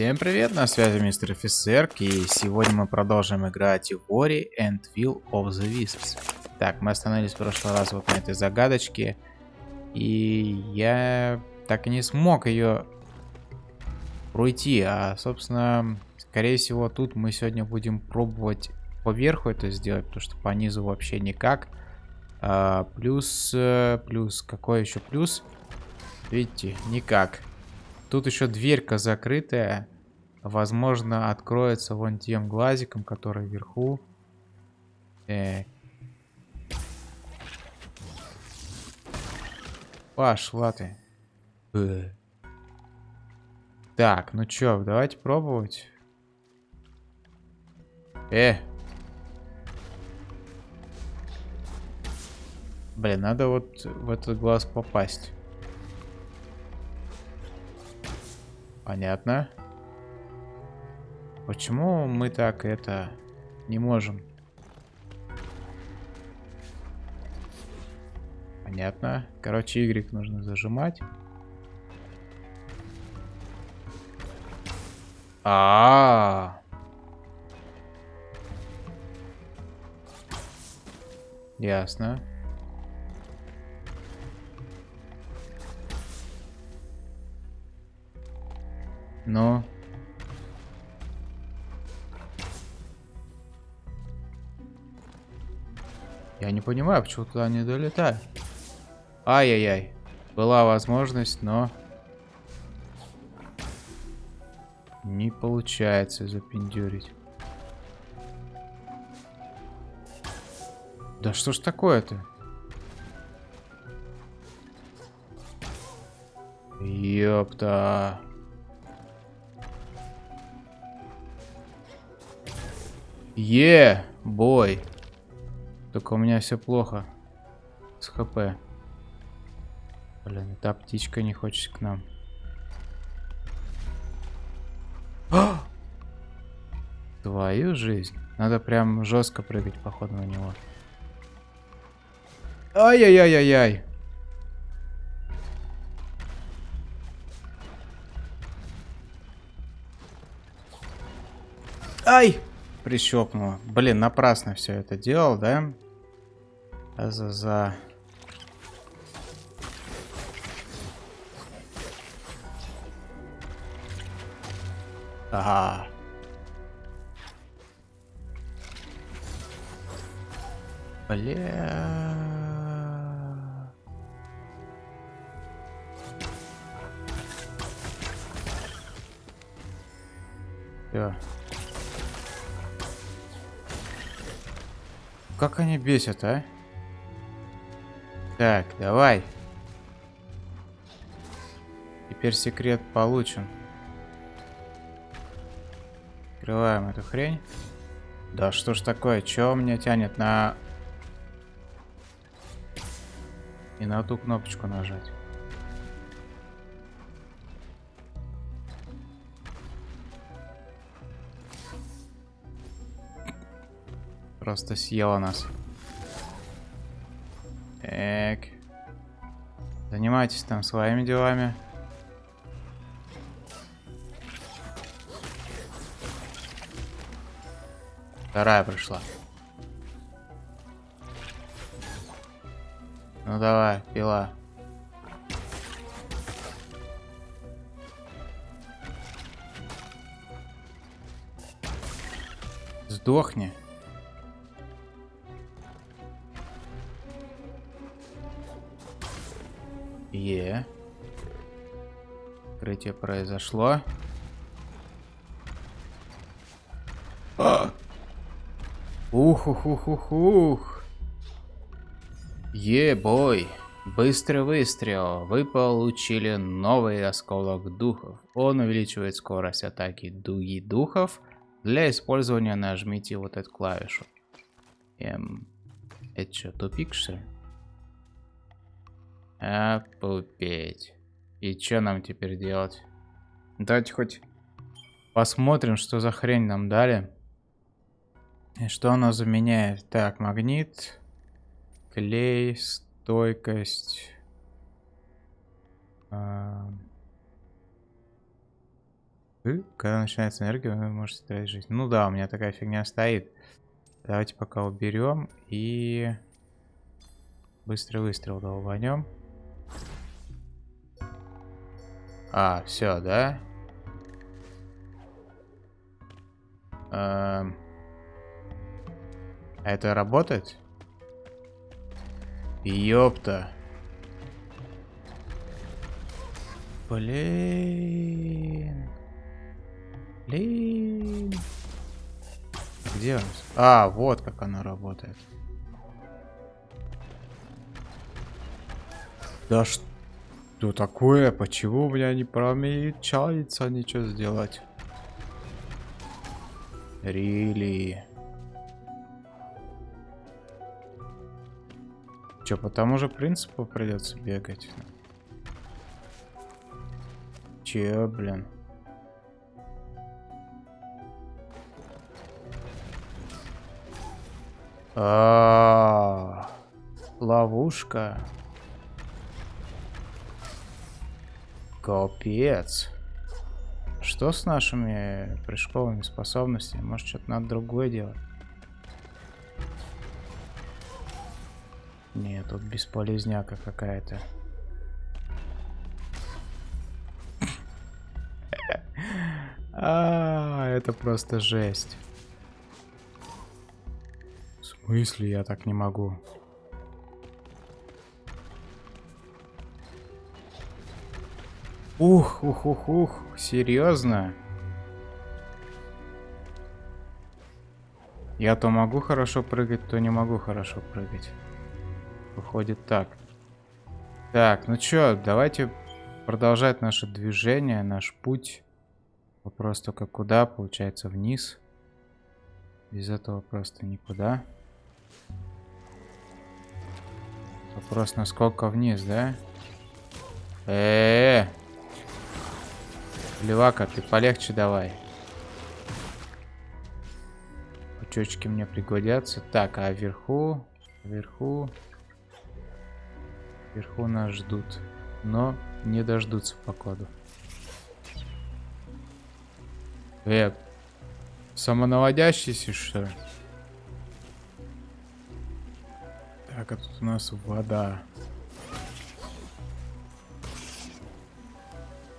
Всем привет, на связи мистер офицер, и сегодня мы продолжим играть в Ori and Will of the Wisps. Так, мы остановились в прошлый раз вот на этой загадочке, и я так и не смог ее пройти, а, собственно, скорее всего, тут мы сегодня будем пробовать поверху это сделать, потому что по низу вообще никак. А, плюс, э, плюс, какой еще плюс? Видите, никак. Тут еще дверька закрытая. Возможно, откроется вон тем глазиком, который вверху. Так. Пошла ты. Бэ. Так, ну чё, давайте пробовать. Э. Блин, надо вот в этот глаз попасть. Понятно. Почему мы так это не можем? Понятно. Короче, Y нужно зажимать. А, -а, а Ясно. Но... Я не понимаю, почему туда не долетаю. Ай-яй-яй. Была возможность, но... Не получается запендюрить. Да что ж такое-то? Ёпта. Е, бой. Только у меня все плохо с хп. Блин, эта птичка не хочет к нам. Твою жизнь. Надо прям жестко прыгать, походу, на него. Ай-яй-яй-яй-яй. Ай! Прищелкнуло. Блин, напрасно все это делал, да? За за. Ага. Бля. Как они бесят, а? Так, давай. Теперь секрет получен. Открываем эту хрень. Да что ж такое? Чё меня тянет на... И на ту кнопочку нажать? Просто съела нас. Так. Занимайтесь там своими делами. Вторая пришла. Ну давай, пила. Сдохни. Е. Открытие произошло. А! Ух, ух, ух, ух, ух. Е-бой. Быстрый выстрел. Вы получили новый осколок духов. Он увеличивает скорость атаки дуги духов. Для использования нажмите вот эту клавишу. Эм, это что, тупик что ли? Опупеть. И что нам теперь делать? Давайте хоть посмотрим, что за хрень нам дали. И что оно заменяет? Так, магнит, клей, стойкость. А... Когда начинается энергия, вы можете тратить жизнь. Ну да, у меня такая фигня стоит. Давайте пока уберем и быстрый выстрел долбанем. А, все, да? Эм... Это работает? Ёпта. Блин. Блин. Где он? А, вот как оно работает. Да что такое? Почему у меня не промечается ничего сделать? Рили. Че, по тому же принципу придется бегать? Че, блин? А, -а, -а ловушка. Капец. Что с нашими прыжковыми способностями? Может, что-то надо другое делать? Нет, тут бесполезняка какая-то. А, это просто жесть. В смысле я так не могу? Ух, ух, ух, ух, серьезно? Я то могу хорошо прыгать, то не могу хорошо прыгать. Выходит так. Так, ну чё, давайте продолжать наше движение, наш путь. Вопрос только куда, получается вниз. Без этого просто никуда. Вопрос насколько вниз, да? Э, -э, -э. Левака, ты полегче давай. Пучочки мне пригодятся. Так, а вверху, вверху, вверху нас ждут, но не дождутся походу. Э, самонаводящийся, что ли? Так, а тут у нас вода.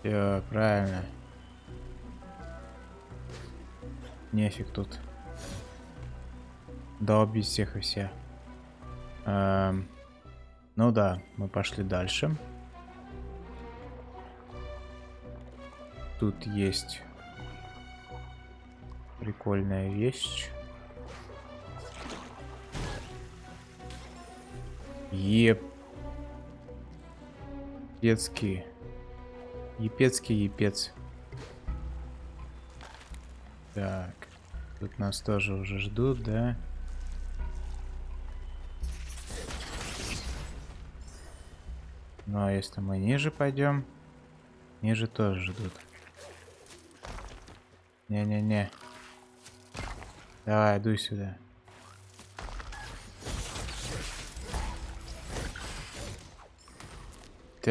Все, правильно. Нефиг тут. Долбить всех и все. Эм, ну да, мы пошли дальше. Тут есть Прикольная вещь. Еп. Епецкий. Епецкий епец. Так. Тут нас тоже уже ждут, да? Ну а если мы ниже пойдем, ниже тоже ждут. Не-не-не. Давай, иду сюда.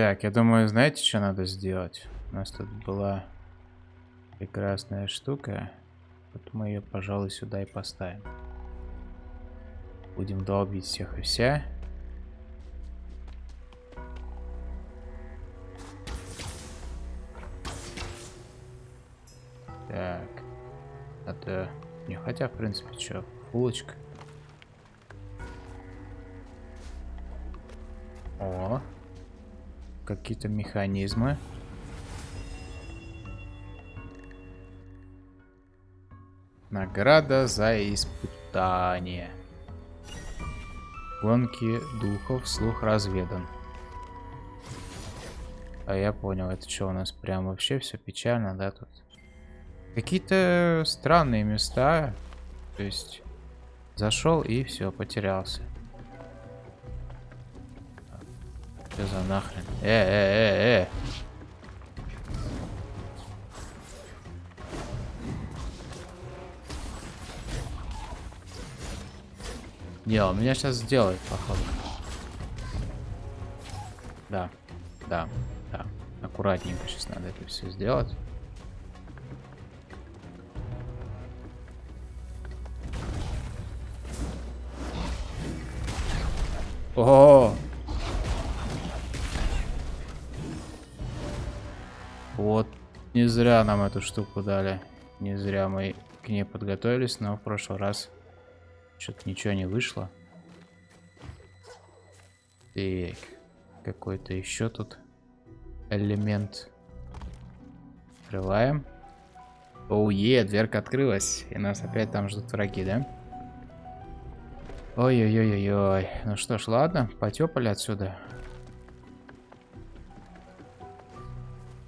Так, я думаю, знаете, что надо сделать? У нас тут была прекрасная штука. Вот мы ее, пожалуй, сюда и поставим. Будем долбить всех и вся. Так. Это... Не, хотя, в принципе, что, булочка. Какие-то механизмы. Награда за испытание. Гонки духов, слух разведан. А я понял, это что у нас прям вообще все печально, да, тут? Какие-то странные места. То есть зашел и все, потерялся. Что за нахрен? Э, э, э, э. Не, он меня сейчас сделает, походу. Да, да, да. Аккуратненько сейчас надо это все сделать. О, -о, -о, -о. Зря нам эту штуку дали. Не зря мы к ней подготовились, но в прошлый раз что-то ничего не вышло. Так, какой-то еще тут элемент. Открываем. Оуе, дверка открылась. И нас опять там ждут враги, да? Ой-ой-ой-ой-ой. Ну что ж, ладно, потепали отсюда.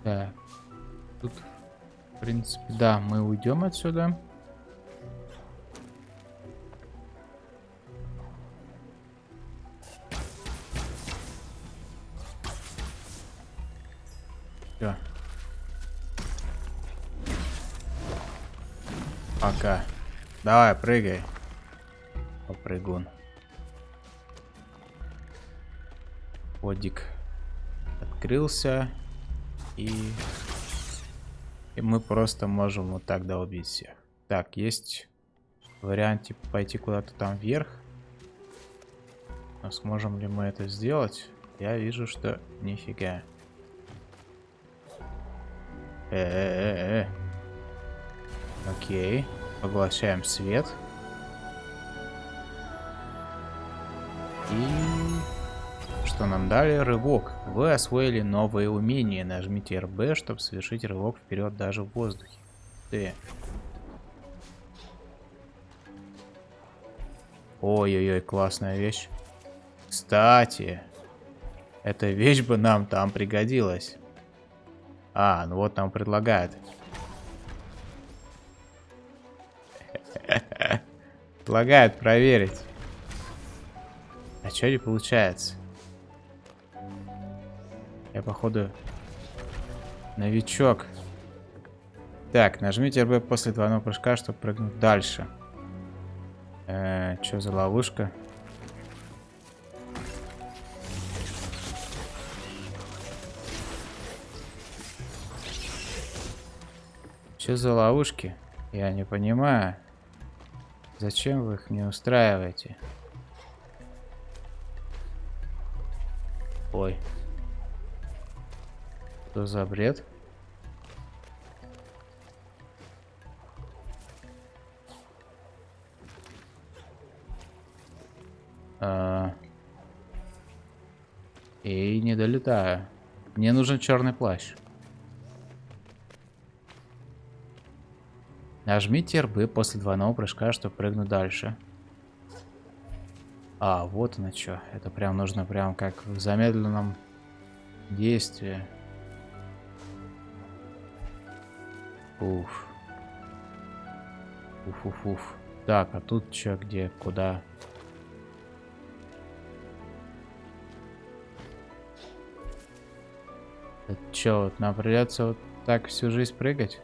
Так. Тут, в принципе, да, мы уйдем отсюда. Все. Пока. Давай, прыгай. Попрыгун. Подик открылся. И... И мы просто можем вот так долбить всех. Так, есть вариант типа пойти куда-то там вверх. Но сможем ли мы это сделать? Я вижу, что нифига. Э-э-э-э. Окей. Поглощаем свет. И... Что нам дали? Рывок. Вы освоили новые умения. Нажмите РБ, чтобы совершить рывок вперед даже в воздухе. Ты. Ой-ой-ой, классная вещь. Кстати, эта вещь бы нам там пригодилась. А, ну вот нам предлагают. Предлагают проверить. А что не получается? Я, походу, новичок. Так, нажмите РБ после двойного прыжка, чтобы прыгнуть дальше. Э, что за ловушка? Что за ловушки? Я не понимаю. Зачем вы их не устраиваете? Ой. Что за бред? А... И не долетаю. Мне нужен черный плащ. Нажмите РБ после двойного прыжка, чтобы прыгнуть дальше. А, вот оно что. Это прям нужно прям как в замедленном действии. Уф. Уф-уф-уф. Так, а тут что, где, куда? Это что, вот нам придется вот так всю жизнь прыгать?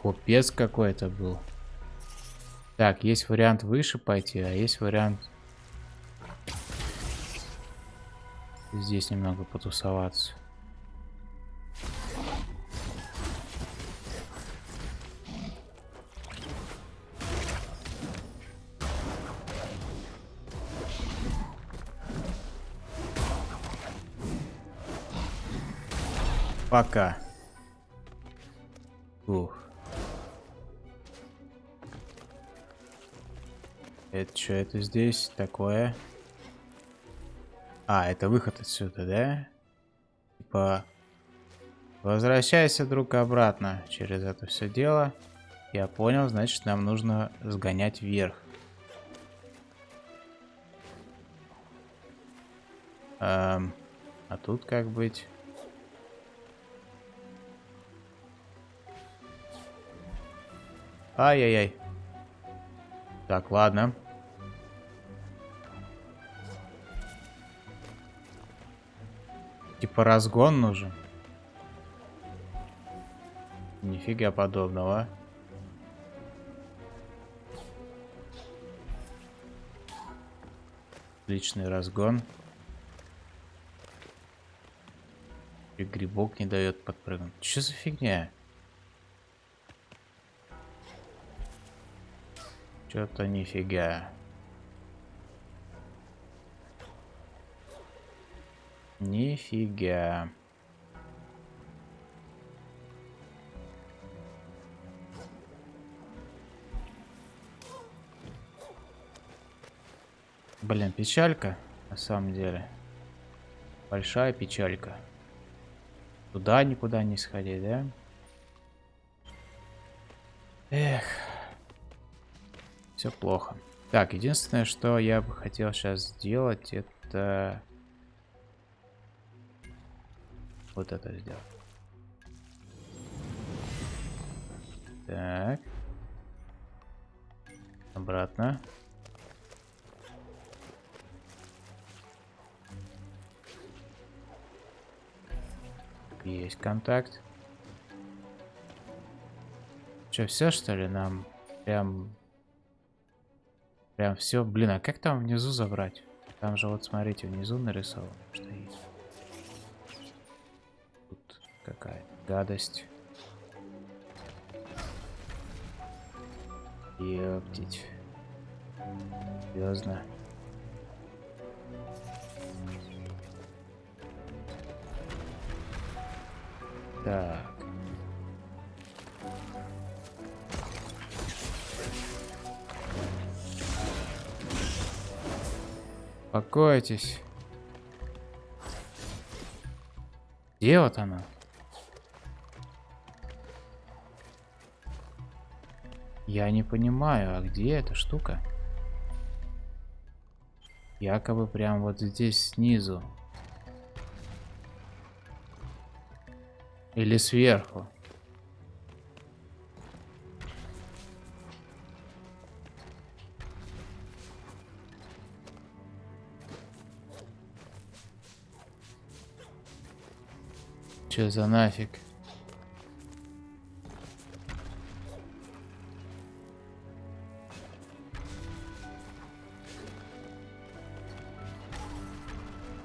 Купец какой-то был. Так, есть вариант выше пойти, а есть вариант здесь немного потусоваться. Пока. Ух. Это что это здесь такое? А, это выход отсюда, да? Типа... Возвращайся, друг, обратно через это все дело. Я понял, значит, нам нужно сгонять вверх. Эм, а тут как быть? Ай-яй-яй. Так, ладно. Типа разгон нужен. Нифига подобного. Личный разгон. И грибок не дает подпрыгнуть. Что за фигня? Что-то нифига. Нифига. Блин, печалька, на самом деле. Большая печалька. Туда никуда не сходить, да? Эх. Все плохо. Так, единственное, что я бы хотел сейчас сделать, это... Вот это сделать. Так. Обратно. Есть контакт. Че, все что ли? Нам прям... Прям все. Блин, а как там внизу забрать? Там же вот смотрите, внизу нарисовано, что есть. Тут какая гадость. Ёптить. Серьезно. Так. Успокойтесь. Где вот она? Я не понимаю, а где эта штука? Якобы прям вот здесь снизу. Или сверху. Че за нафиг?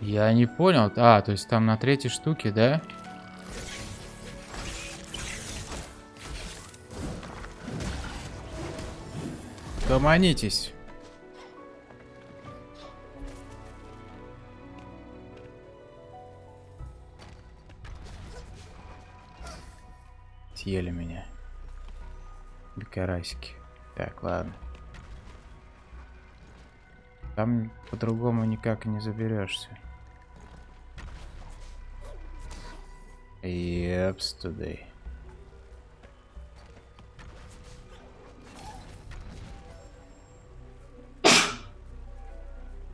Я не понял. А, то есть там на третьей штуке, да? Гомонитесь. Съели меня. Бекарасики. Так, ладно. Там по-другому никак не заберешься. Епс, today.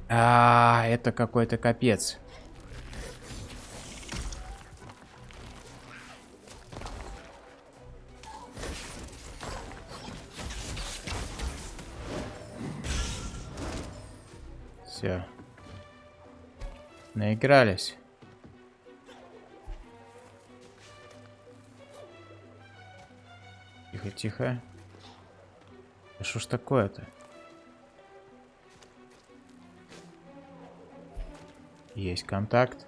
А, это какой-то капец. Все. Наигрались. Тихо, тихо. Да что ж такое-то? Есть контакт.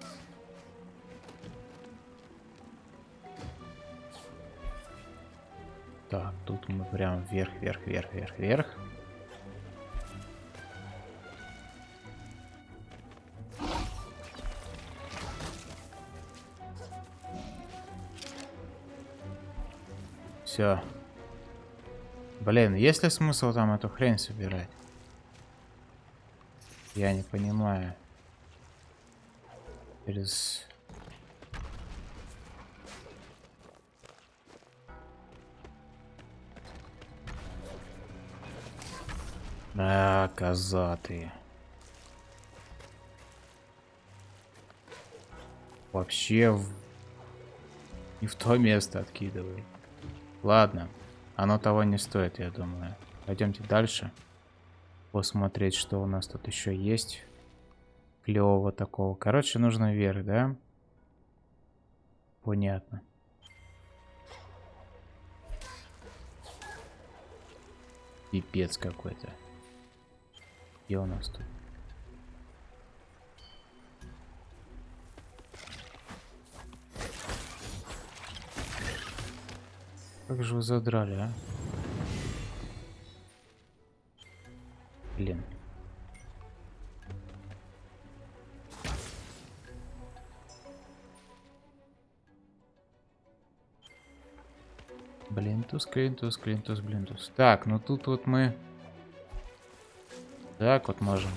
Так, тут мы прям вверх, вверх, вверх, вверх, вверх. Все. Блин, есть ли смысл там эту хрень собирать? Я не понимаю. Через... А, козатые. Вообще в... не в то место откидывай. Ладно, оно того не стоит, я думаю. Пойдемте дальше. Посмотреть, что у нас тут еще есть клевого такого. Короче, нужно вверх, да? Понятно. Пипец какой-то. Где у нас тут? Как же вы задрали, а? Блин. Блинтус, клинтус, клинтус, блинтус. Так, ну тут вот мы... Так вот можем.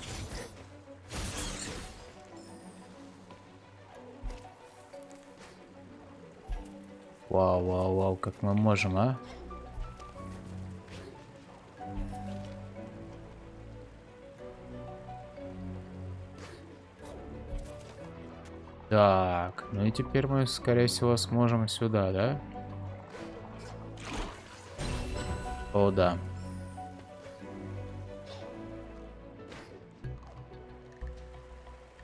Вау, вау, вау, как мы можем, а? Так, ну и теперь мы, скорее всего, сможем сюда, да? О, да.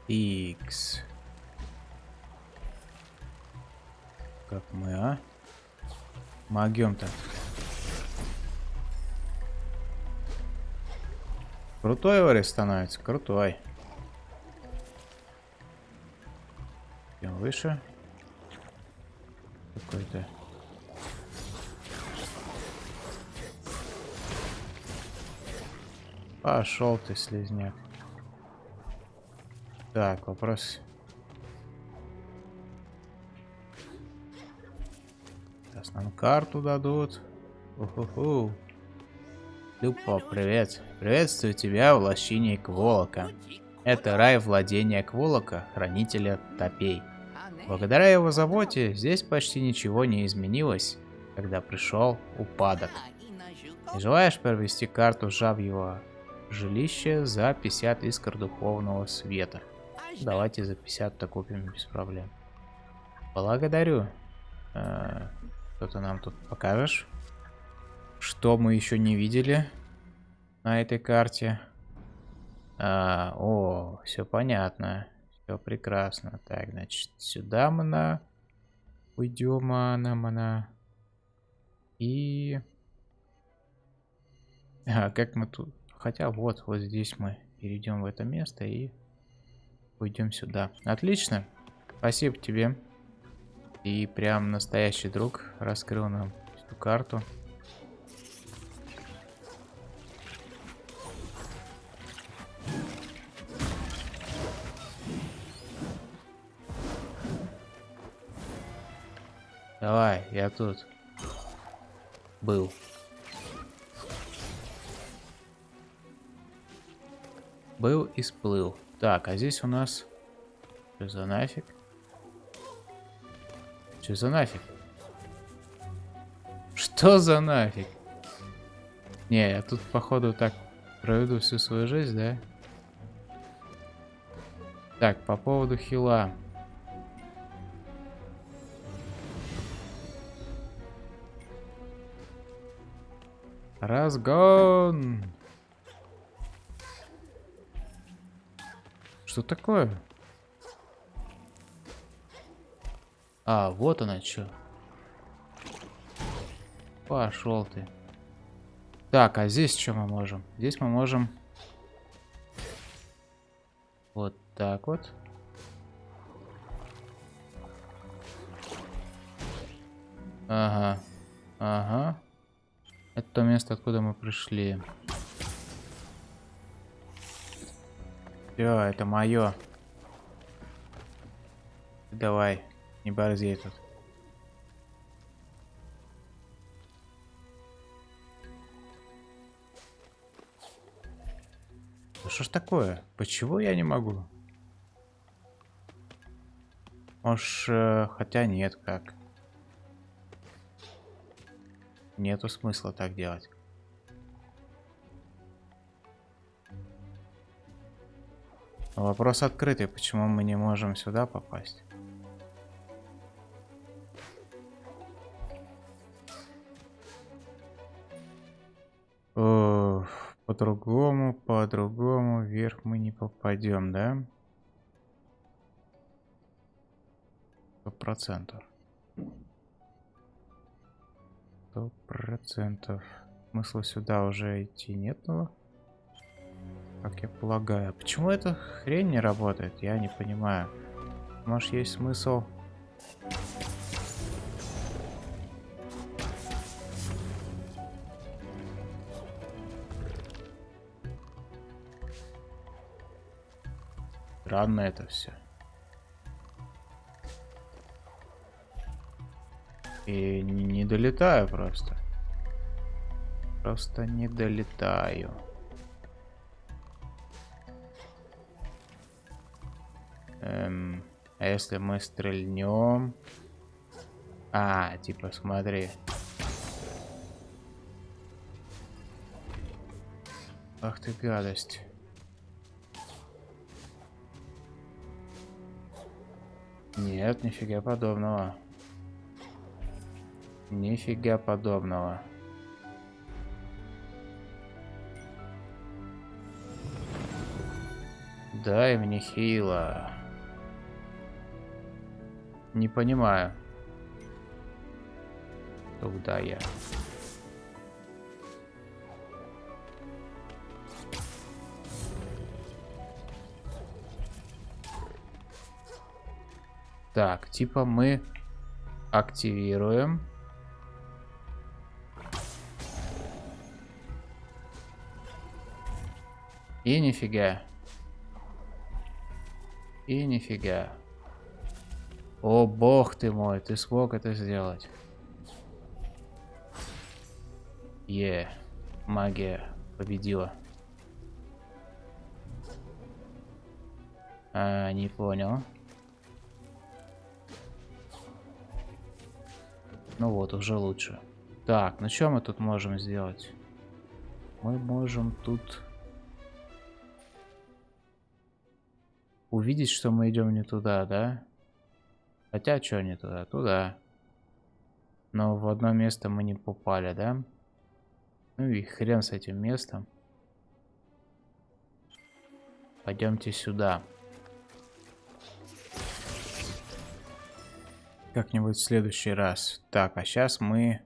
X. Как мы, а? Могем-то. Крутой Ори становится, крутой. Идем выше. Какой-то. Пошел ты, слезняк. Так, вопрос. Сейчас нам карту дадут. Уху-ху. Люпо, привет. Приветствую тебя в лощине Кволока. Это рай владения Кволока, хранителя топей. Благодаря его заботе здесь почти ничего не изменилось, когда пришел упадок. Не желаешь провести карту жабьего жилище за 50 искр духовного света. Давайте за 50-то купим без проблем. Благодарю. Э, Что-то нам тут покажешь? Что мы еще не видели на этой карте? А, о, все понятно. Все прекрасно. Так, значит, сюда мы на... Уйдем, она, она. И... А, как мы тут... Хотя вот, вот здесь мы перейдем в это место и уйдем сюда. Отлично. Спасибо тебе. И прям настоящий друг раскрыл нам эту карту. Давай, я тут был. Был и сплыл. Так, а здесь у нас... Что за нафиг? Что за нафиг? Что за нафиг? Не, я тут, походу, так проведу всю свою жизнь, да? Так, по поводу хила. Разгон! Что такое? А, вот она что. Пошел ты. Так, а здесь что мы можем? Здесь мы можем... Вот так вот. Ага. Ага. Это то место, откуда мы пришли. Все, это мое. Давай, не борзей тут. Что ж такое? Почему я не могу? Может, э, хотя нет, как. Нету смысла так делать. Вопрос открытый, почему мы не можем сюда попасть? По-другому, по-другому вверх мы не попадем, да? Сто процентов. Сто процентов. Смысла сюда уже идти нету. Как я полагаю. Почему эта хрень не работает? Я не понимаю. Может есть смысл... Странно это все. И не долетаю просто. Просто не долетаю. Эм, а если мы стрельнем? А, типа, смотри. Ах ты гадость. Нет, нифига подобного. Нифига подобного. Дай мне хила. Не понимаю. Куда я? Так, типа мы активируем. И нифига. И нифига. О, бог ты мой, ты смог это сделать. Е, магия победила. А, не понял. Ну вот, уже лучше. Так, ну что мы тут можем сделать? Мы можем тут увидеть, что мы идем не туда, да? Хотя, что не туда? Туда. Но в одно место мы не попали, да? Ну и хрен с этим местом. Пойдемте сюда. Как-нибудь в следующий раз. Так, а сейчас мы...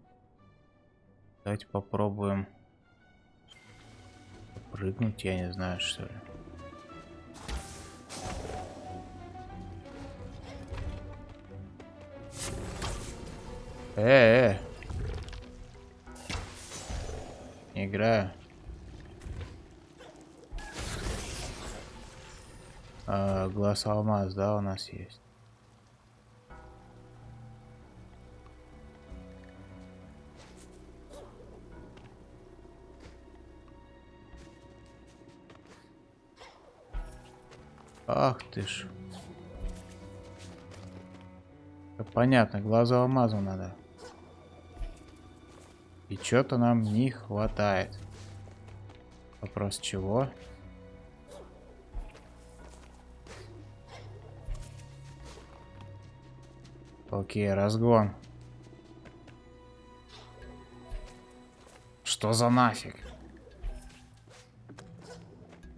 Давайте попробуем... Прыгнуть, я не знаю, что ли. Э, -э. играю. А, глаз алмаз, да, у нас есть. Ты ж. Понятно, глаза алмазу надо. И что-то нам не хватает. Вопрос чего? Окей, разгон. Что за нафиг?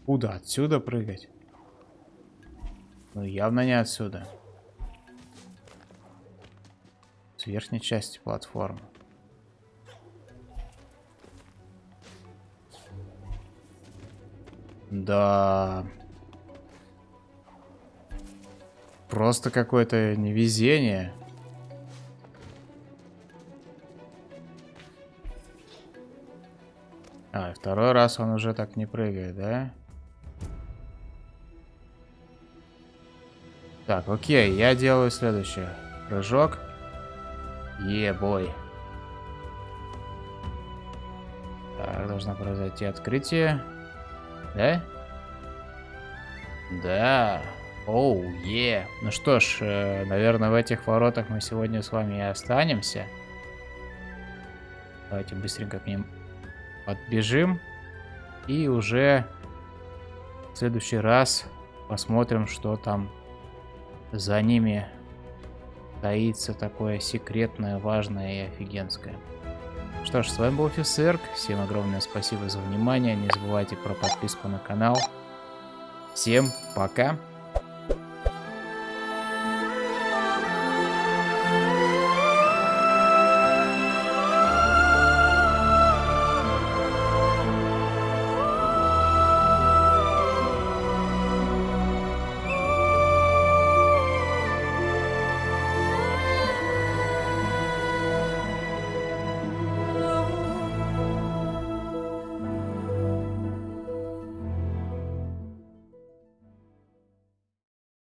Куда? Отсюда прыгать? Ну, явно не отсюда. С верхней части платформы. Да. Просто какое-то невезение. А, второй раз он уже так не прыгает, да? Так, окей, я делаю следующее. Прыжок. Е-бой. Так, должно произойти открытие. Да? Да. Оу, oh, е. Yeah. Ну что ж, э, наверное, в этих воротах мы сегодня с вами и останемся. Давайте быстренько к ним подбежим. И уже в следующий раз посмотрим, что там за ними таится такое секретное, важное и офигенское. Что ж, с вами был Офисерк. Всем огромное спасибо за внимание. Не забывайте про подписку на канал. Всем пока.